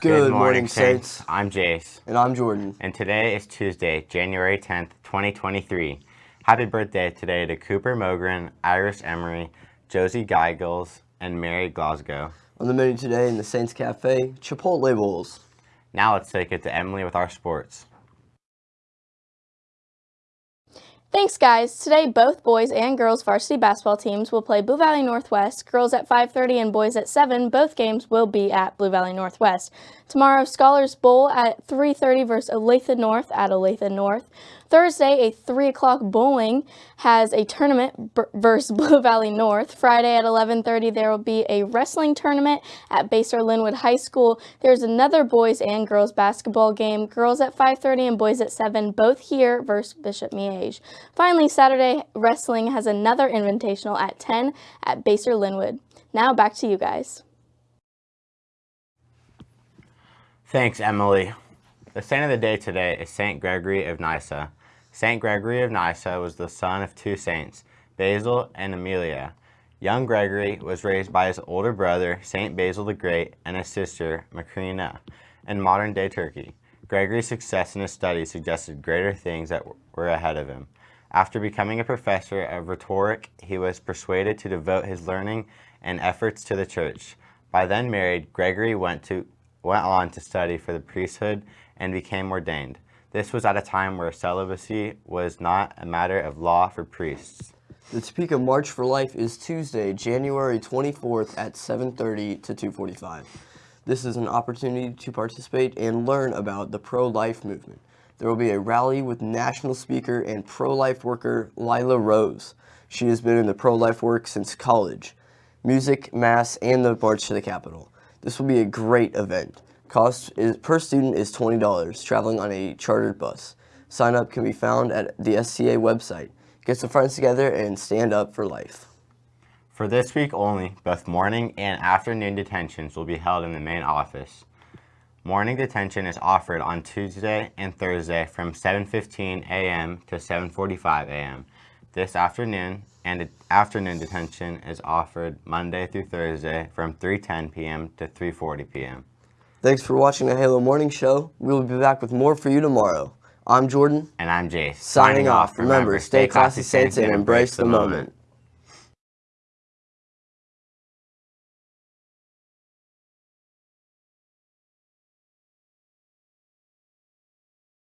Good, morning, Saints. Saints. I'm Jace. And I'm Jordan. And today is Tuesday, January 10th, 2023. Happy birthday today to Cooper Mogren, Iris Emery, Josie Geigels, and Mary Glasgow. On the menu today in the Saints Cafe, Chipotle Bowls. Now let's take it to Emily with our sports. Thanks, guys. Today, both boys and girls varsity basketball teams will play Blue Valley Northwest. Girls at 5.30 and boys at 7. Both games will be at Blue Valley Northwest. Tomorrow, Scholars Bowl at 3.30 versus Olathe North at Olathe North. Thursday, a 3 o'clock bowling has a tournament versus Blue Valley North. Friday at 11.30, there will be a wrestling tournament at Basehor Linwood High School. There's another boys and girls basketball game. Girls at 5.30 and boys at 7, both here versus Bishop Miege. Finally, Saturday, wrestling has another invitational at 10 at Basehor Linwood. Now back to you guys. Thanks, Emily. The saint of the day today is St. Gregory of Nyssa. St. Gregory of Nyssa was the son of two saints, Basil and Amelia. Young Gregory was raised by his older brother, St. Basil the Great, and his sister, Macrina, in modern-day Turkey. Gregory's success in his studies suggested greater things that were ahead of him. After becoming a professor of rhetoric, he was persuaded to devote his learning and efforts to the church. By then married, Gregory went, to, went on to study for the priesthood and became ordained. This was at a time where celibacy was not a matter of law for priests. The Topeka March for Life is Tuesday, January 24th at 7.30 to 2.45. This is an opportunity to participate and learn about the pro-life movement. There will be a rally with national speaker and pro-life worker Lila Rose. She has been in the pro-life work since college. Music, mass, and the march to the Capitol. This will be a great event. Cost is, per student is $20, traveling on a chartered bus. Sign up can be found at the SCA website. Get some friends together and stand up for life. For this week only, both morning and afternoon detentions will be held in the main office. Morning detention is offered on Tuesday and Thursday from 7.15 a.m. to 7.45 a.m. This afternoon and afternoon detention is offered Monday through Thursday from 3.10 p.m. to 3.40 p.m. Thanks for watching the Halo Morning Show. We will be back with more for you tomorrow. I'm Jordan. And I'm Jace. Signing, Signing off. Remember, stay classy, saints, and embrace the moment.